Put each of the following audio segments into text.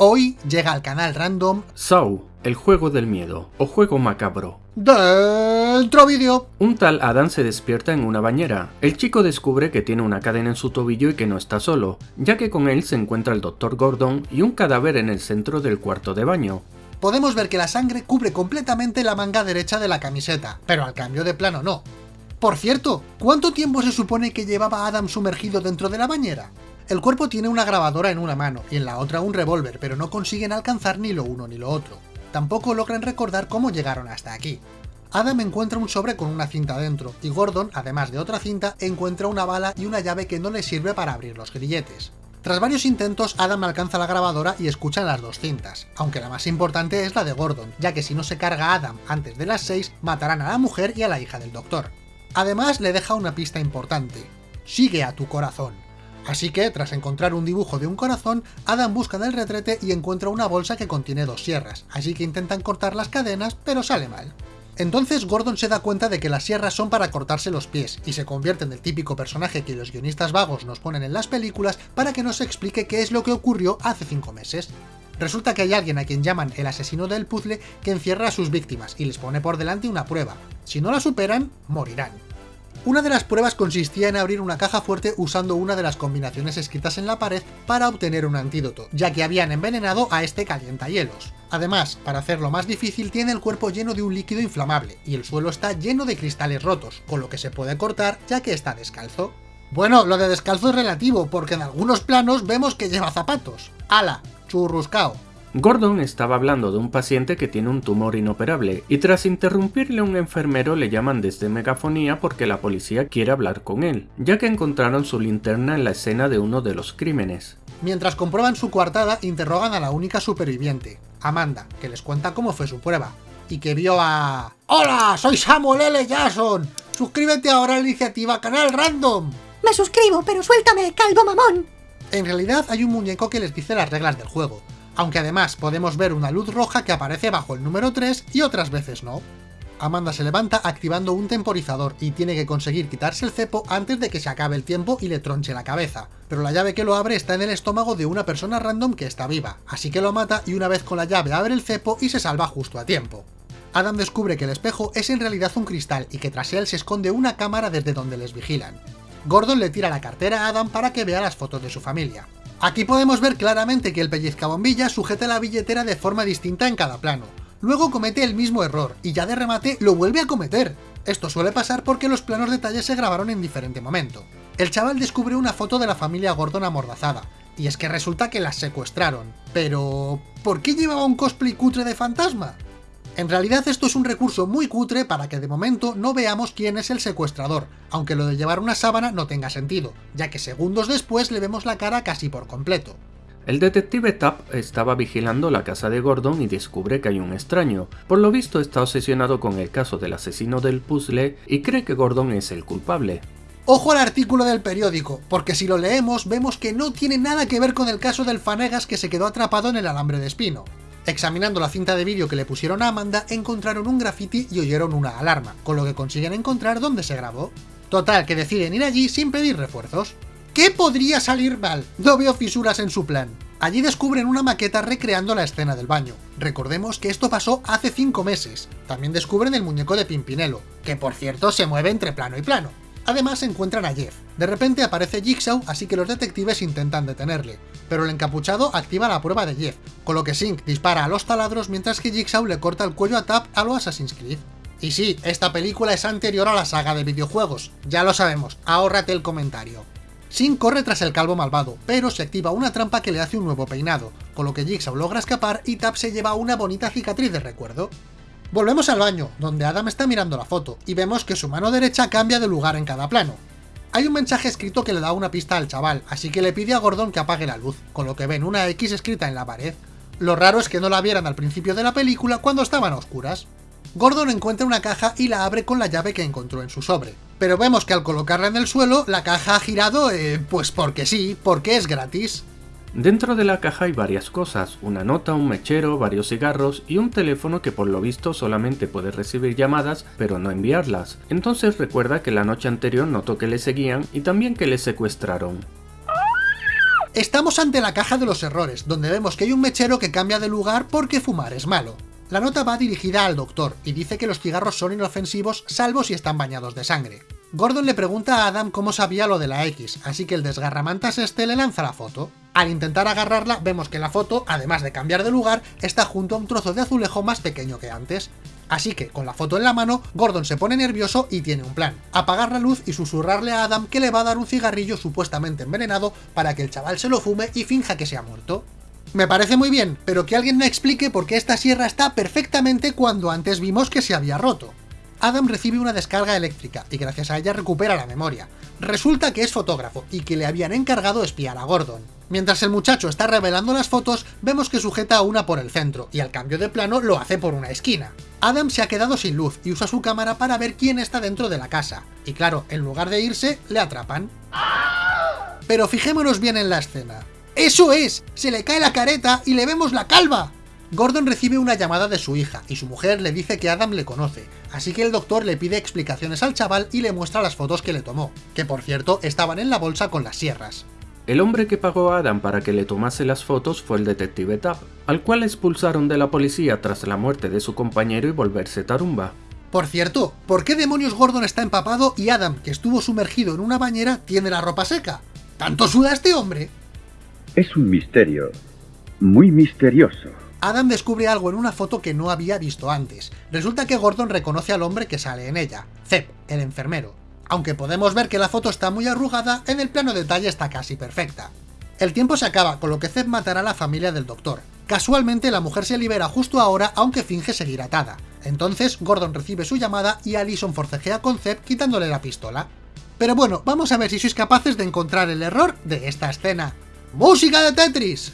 Hoy llega al canal random Saw, el juego del miedo, o juego macabro. Dentro vídeo. Un tal Adam se despierta en una bañera. El chico descubre que tiene una cadena en su tobillo y que no está solo, ya que con él se encuentra el Dr. Gordon y un cadáver en el centro del cuarto de baño. Podemos ver que la sangre cubre completamente la manga derecha de la camiseta, pero al cambio de plano no. Por cierto, ¿cuánto tiempo se supone que llevaba Adam sumergido dentro de la bañera? El cuerpo tiene una grabadora en una mano y en la otra un revólver, pero no consiguen alcanzar ni lo uno ni lo otro. Tampoco logran recordar cómo llegaron hasta aquí. Adam encuentra un sobre con una cinta dentro, y Gordon, además de otra cinta, encuentra una bala y una llave que no le sirve para abrir los grilletes. Tras varios intentos, Adam alcanza la grabadora y escucha las dos cintas, aunque la más importante es la de Gordon, ya que si no se carga Adam antes de las 6, matarán a la mujer y a la hija del doctor. Además, le deja una pista importante. Sigue a tu corazón. Así que, tras encontrar un dibujo de un corazón, Adam busca en el retrete y encuentra una bolsa que contiene dos sierras, así que intentan cortar las cadenas, pero sale mal. Entonces Gordon se da cuenta de que las sierras son para cortarse los pies, y se convierte en el típico personaje que los guionistas vagos nos ponen en las películas para que nos explique qué es lo que ocurrió hace 5 meses. Resulta que hay alguien a quien llaman el asesino del puzzle que encierra a sus víctimas y les pone por delante una prueba. Si no la superan, morirán. Una de las pruebas consistía en abrir una caja fuerte usando una de las combinaciones escritas en la pared para obtener un antídoto, ya que habían envenenado a este calientahielos. Además, para hacerlo más difícil, tiene el cuerpo lleno de un líquido inflamable, y el suelo está lleno de cristales rotos, con lo que se puede cortar ya que está descalzo. Bueno, lo de descalzo es relativo, porque en algunos planos vemos que lleva zapatos. ¡Hala! Churruscao. Gordon estaba hablando de un paciente que tiene un tumor inoperable, y tras interrumpirle un enfermero le llaman desde megafonía porque la policía quiere hablar con él, ya que encontraron su linterna en la escena de uno de los crímenes. Mientras comprueban su coartada, interrogan a la única superviviente, Amanda, que les cuenta cómo fue su prueba, y que vio a... ¡Hola! ¡Soy Samuel L. Jackson! ¡Suscríbete ahora a la iniciativa Canal Random! Me suscribo, pero suéltame, calvo mamón. En realidad hay un muñeco que les dice las reglas del juego, aunque además podemos ver una luz roja que aparece bajo el número 3 y otras veces no. Amanda se levanta activando un temporizador y tiene que conseguir quitarse el cepo antes de que se acabe el tiempo y le tronche la cabeza, pero la llave que lo abre está en el estómago de una persona random que está viva, así que lo mata y una vez con la llave abre el cepo y se salva justo a tiempo. Adam descubre que el espejo es en realidad un cristal y que tras él se esconde una cámara desde donde les vigilan. Gordon le tira la cartera a Adam para que vea las fotos de su familia. Aquí podemos ver claramente que el pellizcabombilla sujeta la billetera de forma distinta en cada plano. Luego comete el mismo error, y ya de remate lo vuelve a cometer. Esto suele pasar porque los planos detalles se grabaron en diferente momento. El chaval descubre una foto de la familia Gordon amordazada, y es que resulta que las secuestraron. Pero... ¿por qué llevaba un cosplay cutre de fantasma? En realidad esto es un recurso muy cutre para que de momento no veamos quién es el secuestrador, aunque lo de llevar una sábana no tenga sentido, ya que segundos después le vemos la cara casi por completo. El detective Tapp estaba vigilando la casa de Gordon y descubre que hay un extraño. Por lo visto está obsesionado con el caso del asesino del puzzle y cree que Gordon es el culpable. Ojo al artículo del periódico, porque si lo leemos vemos que no tiene nada que ver con el caso del Fanegas que se quedó atrapado en el alambre de espino. Examinando la cinta de vídeo que le pusieron a Amanda, encontraron un graffiti y oyeron una alarma, con lo que consiguen encontrar dónde se grabó. Total, que deciden ir allí sin pedir refuerzos. ¿Qué podría salir mal? No veo fisuras en su plan. Allí descubren una maqueta recreando la escena del baño. Recordemos que esto pasó hace 5 meses. También descubren el muñeco de Pimpinelo, que por cierto se mueve entre plano y plano. Además encuentran a Jeff. De repente aparece Jigsaw, así que los detectives intentan detenerle, pero el encapuchado activa la prueba de Jeff, con lo que Sink dispara a los taladros mientras que Jigsaw le corta el cuello a Tap a lo Assassin's Creed. Y sí, esta película es anterior a la saga de videojuegos, ya lo sabemos, ahórrate el comentario. Sink corre tras el calvo malvado, pero se activa una trampa que le hace un nuevo peinado, con lo que Jigsaw logra escapar y Tap se lleva una bonita cicatriz de recuerdo. Volvemos al baño, donde Adam está mirando la foto, y vemos que su mano derecha cambia de lugar en cada plano. Hay un mensaje escrito que le da una pista al chaval, así que le pide a Gordon que apague la luz, con lo que ven una X escrita en la pared. Lo raro es que no la vieran al principio de la película cuando estaban a oscuras. Gordon encuentra una caja y la abre con la llave que encontró en su sobre. Pero vemos que al colocarla en el suelo, la caja ha girado, eh, pues porque sí, porque es gratis. Dentro de la caja hay varias cosas, una nota, un mechero, varios cigarros y un teléfono que por lo visto solamente puede recibir llamadas pero no enviarlas. Entonces recuerda que la noche anterior notó que le seguían y también que le secuestraron. Estamos ante la caja de los errores, donde vemos que hay un mechero que cambia de lugar porque fumar es malo. La nota va dirigida al doctor y dice que los cigarros son inofensivos salvo si están bañados de sangre. Gordon le pregunta a Adam cómo sabía lo de la X, así que el desgarramantas este le lanza la foto. Al intentar agarrarla, vemos que la foto, además de cambiar de lugar, está junto a un trozo de azulejo más pequeño que antes. Así que, con la foto en la mano, Gordon se pone nervioso y tiene un plan. Apagar la luz y susurrarle a Adam que le va a dar un cigarrillo supuestamente envenenado para que el chaval se lo fume y finja que se ha muerto. Me parece muy bien, pero que alguien me explique por qué esta sierra está perfectamente cuando antes vimos que se había roto. Adam recibe una descarga eléctrica y gracias a ella recupera la memoria. Resulta que es fotógrafo y que le habían encargado espiar a Gordon. Mientras el muchacho está revelando las fotos, vemos que sujeta una por el centro y al cambio de plano lo hace por una esquina. Adam se ha quedado sin luz y usa su cámara para ver quién está dentro de la casa. Y claro, en lugar de irse, le atrapan. Pero fijémonos bien en la escena. ¡Eso es! Se le cae la careta y le vemos la calva. Gordon recibe una llamada de su hija, y su mujer le dice que Adam le conoce, así que el doctor le pide explicaciones al chaval y le muestra las fotos que le tomó, que por cierto estaban en la bolsa con las sierras. El hombre que pagó a Adam para que le tomase las fotos fue el detective Tab, al cual expulsaron de la policía tras la muerte de su compañero y volverse tarumba. Por cierto, ¿por qué demonios Gordon está empapado y Adam, que estuvo sumergido en una bañera, tiene la ropa seca? ¿Tanto suda este hombre? Es un misterio. Muy misterioso. Adam descubre algo en una foto que no había visto antes. Resulta que Gordon reconoce al hombre que sale en ella, Zep, el enfermero. Aunque podemos ver que la foto está muy arrugada, en el plano detalle está casi perfecta. El tiempo se acaba, con lo que Zep matará a la familia del doctor. Casualmente la mujer se libera justo ahora, aunque finge seguir atada. Entonces Gordon recibe su llamada y Allison forcejea con Zep quitándole la pistola. Pero bueno, vamos a ver si sois capaces de encontrar el error de esta escena. ¡Música de Tetris!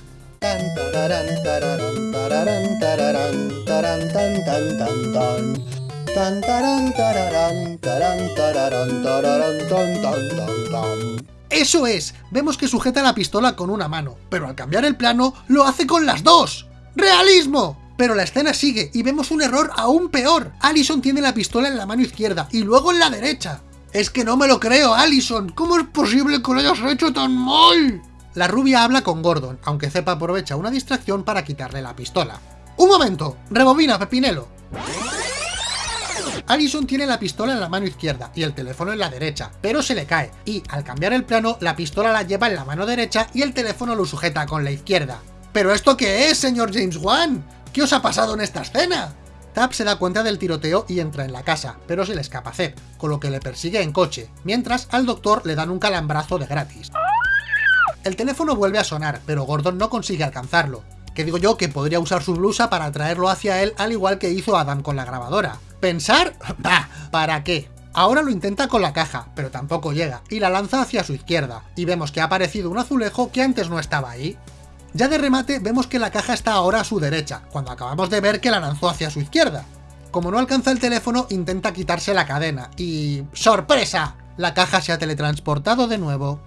¡Eso es! Vemos que sujeta la pistola con una mano, pero al cambiar el plano, lo hace con las dos. ¡Realismo! Pero la escena sigue y vemos un error aún peor. Allison tiene la pistola en la mano izquierda y luego en la derecha. Es que no me lo creo, Allison. ¿Cómo es posible que lo hayas hecho tan mal? La rubia habla con Gordon, aunque Zepa aprovecha una distracción para quitarle la pistola. ¡Un momento! ¡Rebobina, Pepinelo! Allison tiene la pistola en la mano izquierda y el teléfono en la derecha, pero se le cae, y al cambiar el plano, la pistola la lleva en la mano derecha y el teléfono lo sujeta con la izquierda. ¿Pero esto qué es, señor James Wan? ¿Qué os ha pasado en esta escena? Tap se da cuenta del tiroteo y entra en la casa, pero se le escapa Zep, con lo que le persigue en coche, mientras al doctor le dan un calambrazo de gratis. El teléfono vuelve a sonar, pero Gordon no consigue alcanzarlo. Que digo yo que podría usar su blusa para traerlo hacia él al igual que hizo Adam con la grabadora. ¿Pensar? Bah, ¿para qué? Ahora lo intenta con la caja, pero tampoco llega, y la lanza hacia su izquierda, y vemos que ha aparecido un azulejo que antes no estaba ahí. Ya de remate vemos que la caja está ahora a su derecha, cuando acabamos de ver que la lanzó hacia su izquierda. Como no alcanza el teléfono, intenta quitarse la cadena, y... ¡sorpresa! La caja se ha teletransportado de nuevo.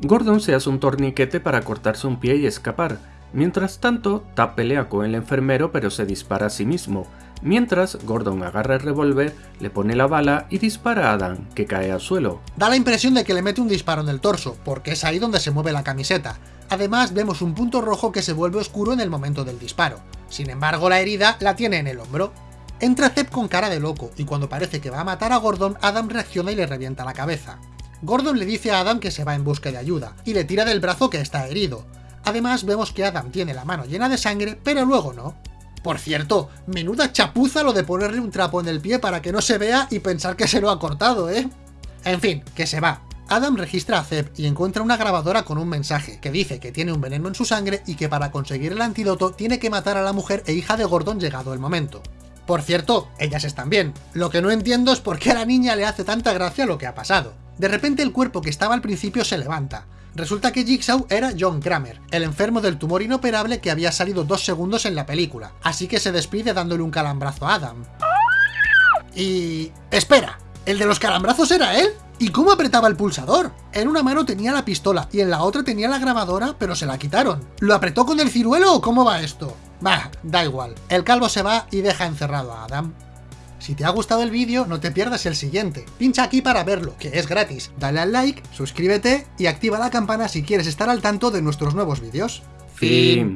Gordon se hace un torniquete para cortarse un pie y escapar. Mientras tanto, Tap pelea con el enfermero pero se dispara a sí mismo. Mientras, Gordon agarra el revólver, le pone la bala y dispara a Adam, que cae al suelo. Da la impresión de que le mete un disparo en el torso, porque es ahí donde se mueve la camiseta. Además, vemos un punto rojo que se vuelve oscuro en el momento del disparo. Sin embargo, la herida la tiene en el hombro. Entra Zep con cara de loco, y cuando parece que va a matar a Gordon, Adam reacciona y le revienta la cabeza. Gordon le dice a Adam que se va en busca de ayuda, y le tira del brazo que está herido. Además vemos que Adam tiene la mano llena de sangre, pero luego no. Por cierto, menuda chapuza lo de ponerle un trapo en el pie para que no se vea y pensar que se lo ha cortado, ¿eh? En fin, que se va. Adam registra a Zeb y encuentra una grabadora con un mensaje, que dice que tiene un veneno en su sangre y que para conseguir el antídoto tiene que matar a la mujer e hija de Gordon llegado el momento. Por cierto, ellas están bien. Lo que no entiendo es por qué a la niña le hace tanta gracia lo que ha pasado. De repente el cuerpo que estaba al principio se levanta. Resulta que Jigsaw era John Kramer, el enfermo del tumor inoperable que había salido dos segundos en la película, así que se despide dándole un calambrazo a Adam. Y... ¡Espera! ¿El de los calambrazos era él? ¿Y cómo apretaba el pulsador? En una mano tenía la pistola y en la otra tenía la grabadora, pero se la quitaron. ¿Lo apretó con el ciruelo o cómo va esto? Bah, da igual. El calvo se va y deja encerrado a Adam. Si te ha gustado el vídeo, no te pierdas el siguiente. Pincha aquí para verlo, que es gratis. Dale al like, suscríbete y activa la campana si quieres estar al tanto de nuestros nuevos vídeos. Fin.